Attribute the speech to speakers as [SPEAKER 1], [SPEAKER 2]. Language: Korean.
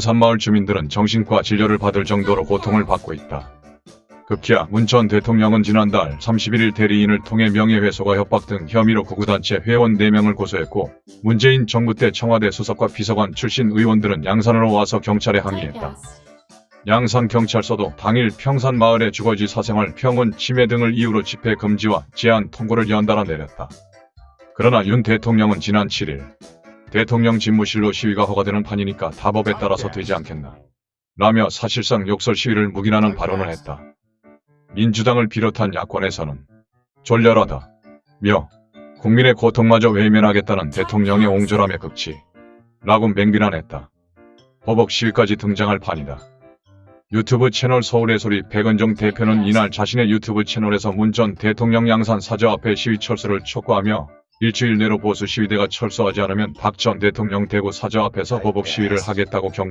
[SPEAKER 1] 산마을 주민들은 정신과 진료를 받을 정도로 고통을 받고 있다. 급기야 문전 대통령은 지난달 31일 대리인을 통해 명예훼손과 협박 등 혐의로 구구단체 회원 4명을 고소했고 문재인 정부 때 청와대 수석과 비서관 출신 의원들은 양산으로 와서 경찰에 항의했다. 양산경찰서도 당일 평산마을의 주거지 사생활 평온 침해 등을 이유로 집회 금지와 제한 통고를 연달아 내렸다. 그러나 윤 대통령은 지난 7일 대통령 집무실로 시위가 허가되는 판이니까 다 법에 따라서 되지 않겠나 라며 사실상 욕설 시위를 묵인하는 발언을 했다. 민주당을 비롯한 야권에서는 졸렬하다 며 국민의 고통마저 외면하겠다는 대통령의 옹졸함의 극치 라고 맹비난했다. 버벅 시위까지 등장할 판이다. 유튜브 채널 서울의 소리 백은종 대표는 이날 자신의 유튜브 채널에서 문 전 대통령 양산 사저 앞에 시위 철수를 촉구하며 일주일 내로 보수 시위대가 철수하지 않으면 박 전 대통령 대구 사저 앞에서 보복 시위를 하겠다고 경고